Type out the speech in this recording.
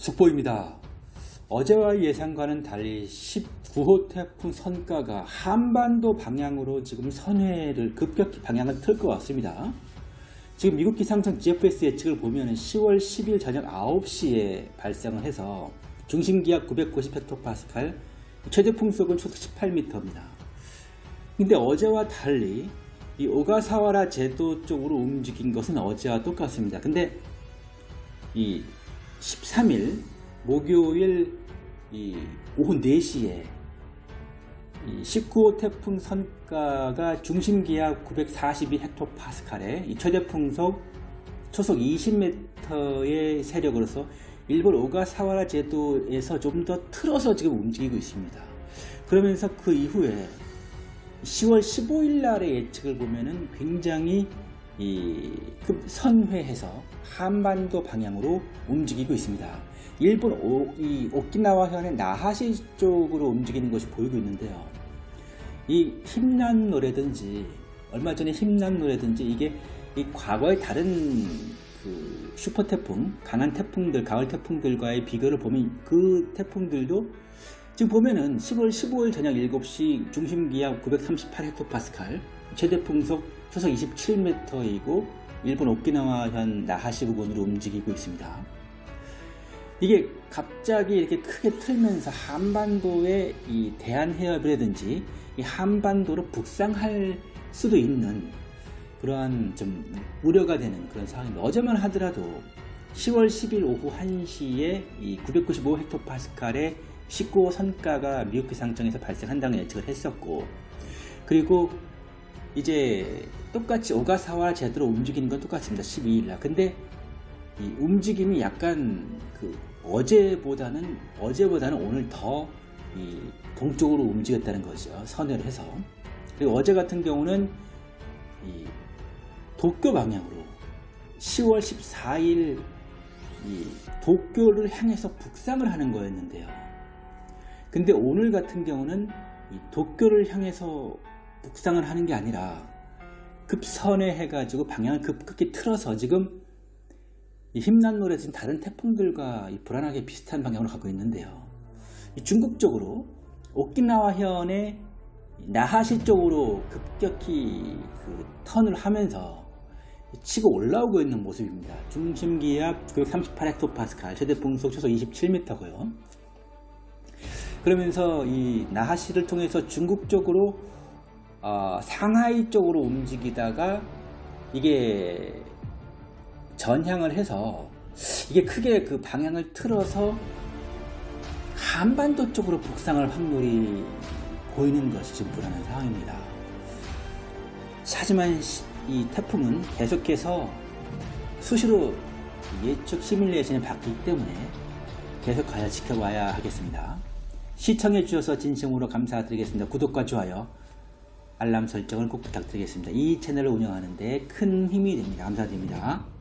속보입니다. 어제와 예상과는 달리 19호 태풍 선가가 한반도 방향으로 지금 선회를 급격히 방향을 틀 것 같습니다. 지금 미국 기상청 GFS 예측을 보면 10월 10일 저녁 9시에 발생을 해서 중심기압 990헥토파스칼, 최대 풍속은 초속 18m입니다. 근데 어제와 달리 이 오가사와라 제도 쪽으로 움직인 것은 어제와 똑같습니다. 근데 이 13일 목요일 이 오후 4시에 이 19호 태풍 선가가 중심기압 942헥토파스칼에 이 최대 풍속 초속 20m의 세력으로서 일본 오가사와라 제도에서 좀 더 틀어서 지금 움직이고 있습니다. 그러면서 그 이후에 10월 15일 날의 예측을 보면은 굉장히 이 급선회해서 한반도 방향으로 움직이고 있습니다. 일본 오, 이 오키나와현의 나하시 쪽으로 움직이는 것이 보이고 있는데요. 이 힘난 노래든지 얼마 전에 힘난 노래든지 이게 이 과거의 다른 그 슈퍼 태풍, 강한 태풍들, 가을 태풍들과의 비교를 보면 그 태풍들도 지금 보면은 10월 15일 저녁 7시 중심 기압 938헥토파스칼, 최대 풍속 초속 27m이고 일본 오키나와현 나하시 부근으로 움직이고 있습니다. 이게 갑자기 이렇게 크게 틀면서 한반도의 이 대한해협이라든지 이 한반도로 북상할 수도 있는 그러한 좀 우려가 되는 그런 상황입니다. 어제만 하더라도 10월 10일 오후 1시에 이 995헥토파스칼의 19호 선가가 미국 기상청에서 발생한다는 예측을 했었고 그리고 이제 똑같이 오가사와 제대로 움직이는 건 똑같습니다. 12일날. 근데 이 움직임이 약간 그 어제보다는 어제보다는 오늘 더 이 동쪽으로 움직였다는 거죠. 선회를 해서. 그리고 어제 같은 경우는 이 도쿄 방향으로 10월 14일 이 도쿄를 향해서 북상을 하는 거였는데요. 근데 오늘 같은 경우는 이 도쿄를 향해서 북상을 하는 게 아니라 급선회 해가지고 방향을 급격히 틀어서 지금 이 힘난 노래 지금 다른 태풍들과 불안하게 비슷한 방향으로 가고 있는데요. 중국 쪽으로 오키나와 현의 나하시 쪽으로 급격히 그 턴을 하면서 치고 올라오고 있는 모습입니다. 중심 기압 938헥토파스칼, 최대 풍속 초속 27m고요. 그러면서 이 나하시를 통해서 중국 쪽으로 어, 상하이 쪽으로 움직이다가 이게 전향을 해서 이게 크게 그 방향을 틀어서 한반도 쪽으로 북상할 확률이 보이는 것이 지금 불안한 상황입니다. 하지만 이 태풍은 계속해서 수시로 예측 시뮬레이션이 바뀌기 때문에 계속 가야 지켜봐야 하겠습니다. 시청해 주셔서 진심으로 감사드리겠습니다. 구독과 좋아요, 알람 설정을 꼭 부탁드리겠습니다. 이 채널을 운영하는데 큰 힘이 됩니다. 감사드립니다.